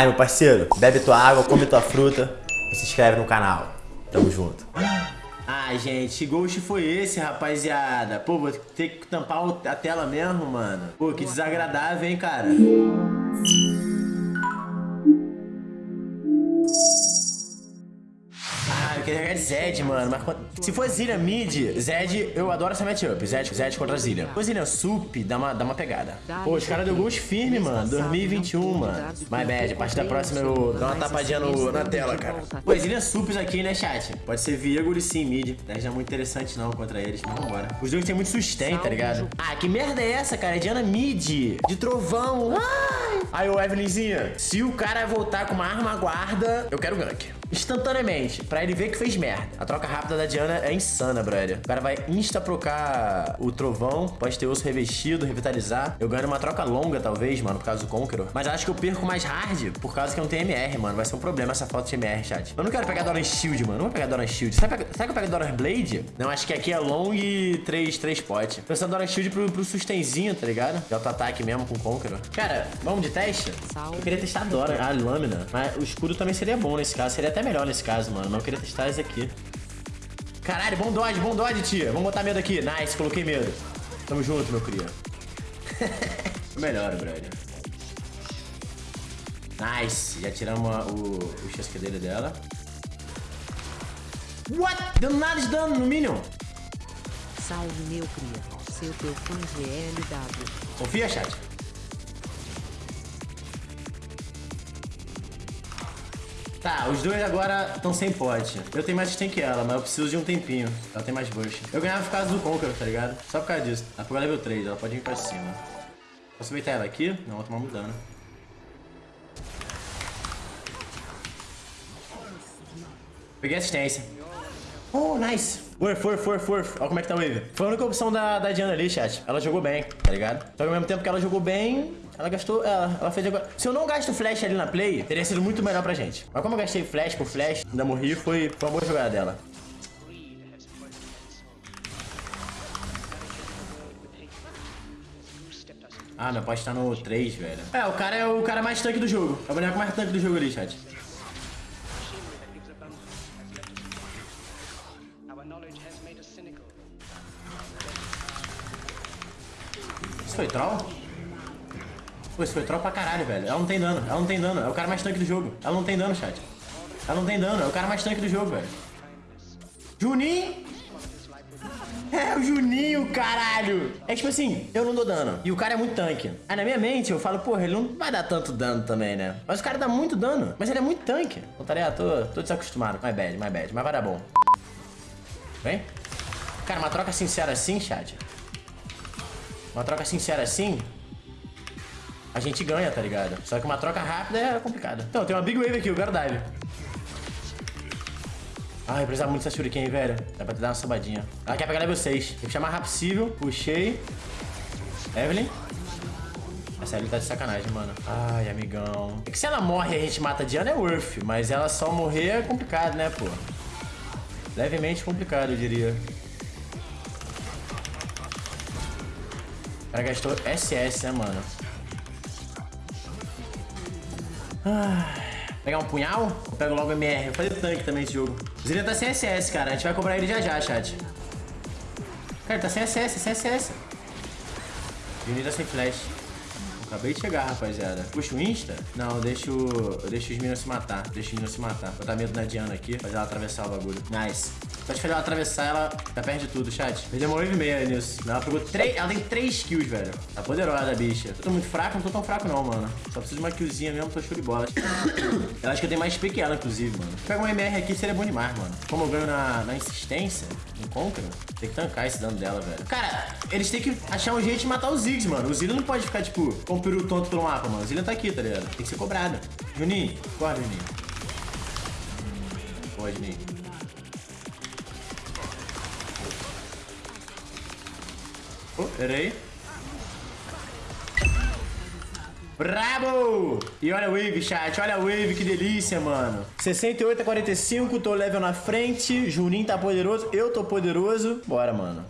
Aí, meu parceiro, bebe tua água, come tua fruta e se inscreve no canal. Tamo junto. Ai, gente, ghost foi esse, rapaziada? Pô, vou ter que tampar a tela mesmo, mano. Pô, que desagradável, hein, cara? Queria jogar de Zed, mano. Mas se for Zillian mid, Zed, eu adoro essa matchup. Zed, Zed contra Zillian. Se for Zillian sup, dá uma, dá uma pegada. Pô, os caras deu gols firme, mano. 2021, mano. My bad. A partir da próxima eu dou uma tapadinha no, na tela, cara. Pô, Zillian sups aqui, né, chat? Pode ser Virgul e sim mid. Não é muito interessante não contra eles, mas vambora. Os dois têm muito sustain, tá ligado? Ah, que merda é essa, cara? É Diana mid. De trovão. Ai. Aí, ô Evelynzinha, se o cara voltar com uma arma guarda, eu quero gank instantaneamente, pra ele ver que fez merda. A troca rápida da Diana é insana, brother. O cara vai insta-procar o trovão, pode ter osso revestido, revitalizar. Eu ganho uma troca longa, talvez, mano, por causa do Conqueror. Mas acho que eu perco mais hard, por causa que eu não tenho MR, mano. Vai ser um problema essa falta de MR, chat. Eu não quero pegar Doran Shield, mano. Não vou pegar Doran Shield. Será, que eu pego Doran Blade? Não, acho que aqui é long e 3, 3 pot. Pensando Doran Shield pro, pro sustenzinho, tá ligado? De auto-ataque mesmo com Conqueror. Cara, vamos de teste? Eu queria testar Doran, a lâmina. Mas o escudo também seria bom nesse caso. Seria até até melhor nesse caso, mano. Eu queria testar esse aqui. Caralho, bom dodge, bom dodge, tia. Vamos botar medo aqui. Nice, coloquei medo. Tamo junto, meu cria. melhor, brother. Nice. Já tiramos o, o chasquedeiro dela. What? Deu nada de dano no Minion. Salve, meu cria. Seu teu fã GLW. Confia, chat. Tá, os dois agora estão sem pote. Eu tenho mais stun que ela, mas eu preciso de um tempinho. Ela tem mais burst. Eu ganhava por causa do Conqueror, tá ligado? Só por causa disso. Ela pegou level 3, ela pode vir pra cima. Posso aproveitar ela aqui? Não, vou tomar mudando. Peguei assistência. Oh, nice. Worth, worth, worth, worth. Olha como é que tá o wave. Foi a única opção da, da Diana ali, chat. Ela jogou bem, tá ligado? Só que ao mesmo tempo que ela jogou bem, ela gastou... Ela, ela fez agora... Se eu não gasto flash ali na play, teria sido muito melhor pra gente. Mas como eu gastei flash por flash, ainda morri, foi, foi uma boa jogada dela. Ah, meu pote tá no 3, velho. É, o cara é o cara mais tanque do jogo. É o boneco mais tanque do jogo ali, chat. Isso foi troll? Pô, isso foi troll pra caralho, velho. Ela não tem dano, ela não tem dano. É o cara mais tanque do jogo. Ela não tem dano, chat. Ela não tem dano, é o cara mais tanque do jogo, velho. Juninho? É o Juninho, caralho. É tipo assim, eu não dou dano. E o cara é muito tanque. Aí na minha mente eu falo, porra, ele não vai dar tanto dano também, né? Mas o cara dá muito dano. Mas ele é muito tanque. Então, tá ligado? Tô, tô desacostumado. My bad, my bad. Mas vai dar bom. Vem? Cara, uma troca sincera assim, chat. Uma troca sincera assim, a gente ganha, tá ligado? Só que uma troca rápida é complicada. Então, tem uma Big Wave aqui, eu quero dive. Ai, precisava muito dessa Shuriken, velho. Dá pra te dar uma sabadinha. Ela quer pegar level 6. Tem que chamar rápido possível. Puxei. Evelyn. Essa Evelyn tá de sacanagem, mano. Ai, amigão. É que se ela morre e a gente mata a Diana é worth. Mas ela só morrer é complicado, né, pô? Levemente complicado, eu diria. O cara gastou SS, né, mano? Ah, pegar um punhal? Ou pego logo MR? Vou fazer tanque também esse jogo. O Zillian tá sem SS, cara. A gente vai cobrar ele já já, chat. Cara, tá sem SS, sem SS. Juni tá sem flash. Acabei de chegar, rapaziada. Puxa o Insta? Não, deixa eu deixo os meninos se matar. Deixa os meninos se matar. Vou botar medo na Diana aqui, fazer ela atravessar o bagulho. Nice. Só de fazer ela atravessar, ela tá perto de tudo, chat. Perdeu uma wave meia nisso. Ela pegou três... Ela tem três kills, velho. Tá poderosa a bicha. Eu tô muito fraco? Não tô tão fraco não, mano. Só preciso de uma killzinha mesmo, tô show de bola. eu acho que eu tenho mais XP que ela, inclusive, mano. Pega um MR aqui, seria bom demais, mano. Como eu ganho na, na insistência, em tem que tancar esse dano dela, velho. Cara, eles têm que achar um jeito de matar os Ziggs, mano. O Zillian não pode ficar, tipo, com o peru tonto pelo mapa, mano. O Zillian tá aqui, tá ligado? Tem que ser cobrado. Juninho, acorda, Juninho. Boa, Juninho. Oh, pera Brabo! E olha a wave, chat. Olha a wave, que delícia, mano. 68 a 45, tô level na frente. Juninho tá poderoso, eu tô poderoso. Bora, mano.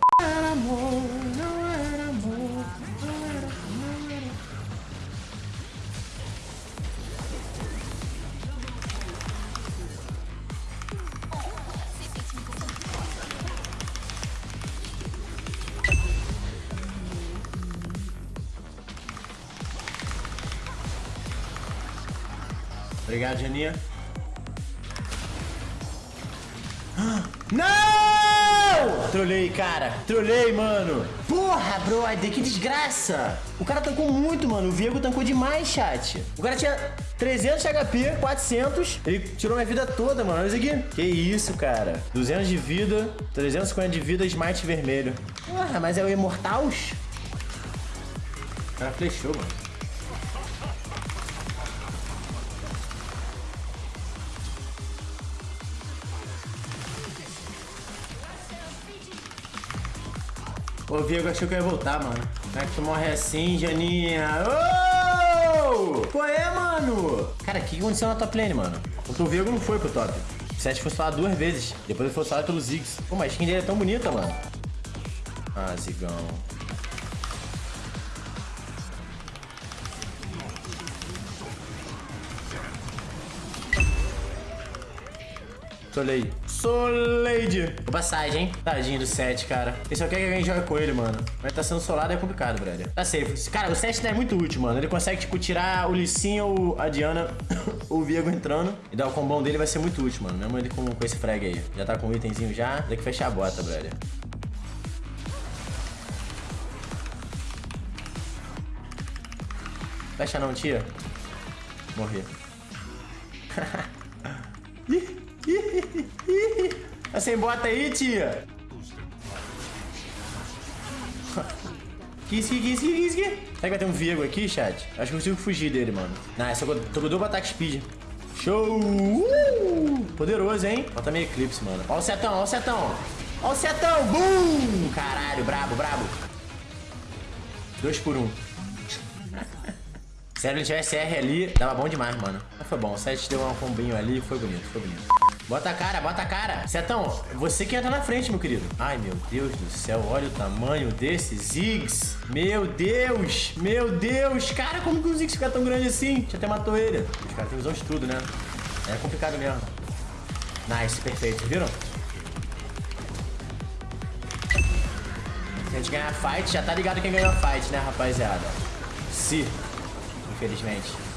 Obrigado, Janinha. Não! Trolei, cara. Trolei, mano. Porra, brother, que desgraça. O cara tancou muito, mano. O Viego tancou demais, chat. O cara tinha 300 HP, 400. Ele tirou minha vida toda, mano. Olha isso aqui. Que isso, cara. 200 de vida, 350 de vida, smite vermelho. Porra, mas é o Imortals? O cara flechou, mano. O Viego achou que eu ia voltar, mano. Como é que tu morre assim, Janinha? Oh! Qual é, mano? Cara, o que aconteceu na top lane, mano? O Viego não foi pro top. O Seth foi falado duas vezes. Depois ele foi falado pelo Ziggs. Pô, mas a skin dele é tão bonita, mano. Ah, Zigão. Soleil. Soleide. Passagem, hein? Tadinho do 7, cara. Ele só quer que alguém jogue com ele, mano. Mas tá sendo solado é complicado, brother. Tá safe. Cara, o 7 é muito útil, mano. Ele consegue, tipo, tirar o Licinho ou a Diana, o Viego entrando. E dar o combão dele vai ser muito útil, mano. Mesmo ele com, com esse frag aí. Já tá com o itemzinho já. Tem que fechar a bota, brother. Fecha não, tia. Morri. sem bota aí, tia? Que isso, que isso, que isso, Será que vai ter um Viego aqui, chat? Acho que eu consigo fugir dele, mano. Eu tô com dobro ataque speed. Show! Uh! Poderoso, hein? Falta meio eclipse, mano. Ó o setão, ó o setão. Ó o setão! Boom! Caralho, brabo, brabo. Dois por um. Se ele tivesse R ali, dava bom demais, mano. Mas foi bom. O 7 deu um combinho ali, foi bonito, foi bonito. Bota a cara, bota a cara. Setão, você que entra na frente, meu querido. Ai, meu Deus do céu. Olha o tamanho desse Ziggs. Meu Deus. Meu Deus. Cara, como que o Ziggs fica tão grande assim? Já até matou ele. Os caras têm visão de tudo, né? É complicado mesmo. Nice, perfeito. Viram? Se a gente ganhar a fight, já tá ligado quem ganhou a fight, né, rapaziada? Se. Infelizmente.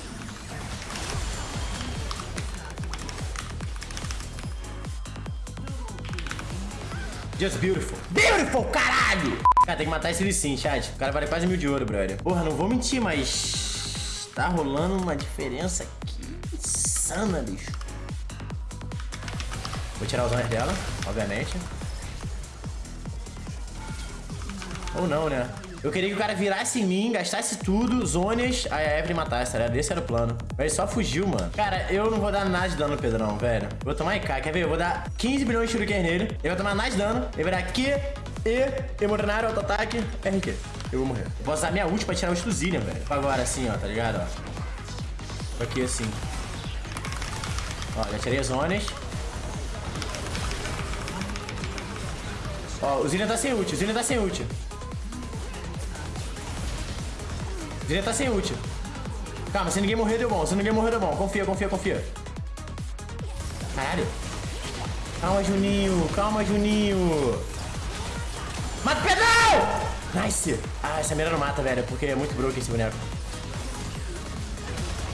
Just beautiful. Beautiful, caralho! Cara, tem que matar esse Lee chat. O cara vale quase mil de ouro, brother. Porra, não vou mentir, mas... Tá rolando uma diferença aqui insana, bicho. Vou tirar os honors dela, obviamente. Ou não, né? Eu queria que o cara virasse em mim, gastasse tudo, zonas, aí a Evelyn matasse, tá ligado? Esse era o plano. Mas ele só fugiu, mano. Cara, eu não vou dar nada de dano no Pedrão, velho. Vou tomar IK, quer ver? Eu vou dar 15 bilhões de shuriken nele. Ele vai tomar nada de dano. Ele vai dar Q, E, Emorenário, auto-ataque, RQ. Eu vou morrer. Eu vou usar minha ult pra tirar o Stuzillian, velho. Agora, assim, ó, tá ligado? Ó. Aqui, assim. Ó, já tirei as zonas. Ó, o Zillian tá sem ult, o Zillian tá sem ult. Estar tá sem ult. Calma, se ninguém morrer, deu bom. Se ninguém morrer, deu bom. Confia, confia, confia. Caralho. Calma, Juninho. Calma, Juninho. Mata o pedal! Nice. Ah, essa mira não mata, velho, porque é muito broken esse boneco.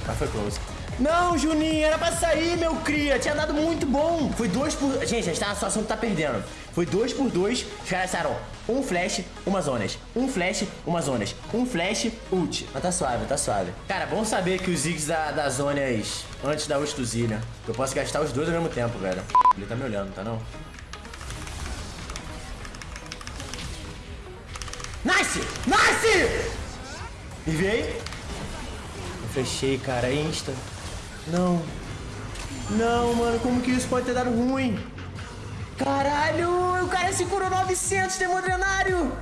Ah, foi close. Não, Juninho, era pra sair, meu cria. Tinha dado muito bom. Foi dois por... Gente, a gente tá na situação que tá perdendo. Foi dois por dois. Os caras disseram um flash, uma zonas. Um flash, uma zonas. Um flash, ult. Mas tá suave, tá suave. Cara, bom saber que os Ziggs da, das zonas antes da ult do Zillian. Eu posso gastar os dois ao mesmo tempo, velho. Ele tá me olhando, tá não? Nice! Nice! Enviei. Eu fechei, cara. Insta. Não. Não, mano, como que isso pode ter dado ruim? Caralho, o cara se curou 900, demodrenário.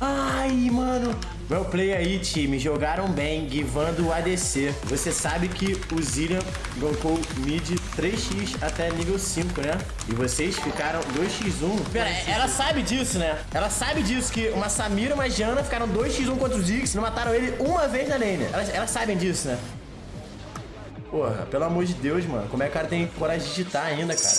Ai, mano. Well play aí, time. Jogaram bem, givando o ADC. Você sabe que o Zillian gankou mid 3x até nível 5, né? E vocês ficaram 2x1. Pera, ela sabe disso, né? Ela sabe disso, que uma Samira e uma Jana ficaram 2x1 contra o Ziggs e não mataram ele uma vez na lane. Elas, elas sabem disso, né? Porra, pelo amor de Deus, mano. Como é que o cara tem coragem de digitar ainda, cara?